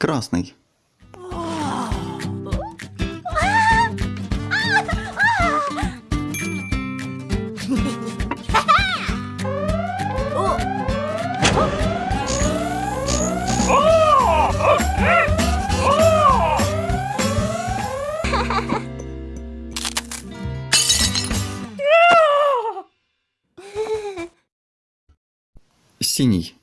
Красный. Синий.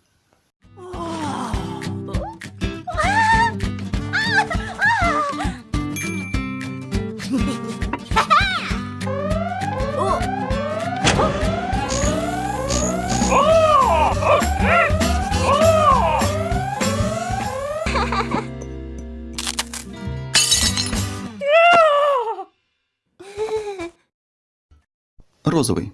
розовый.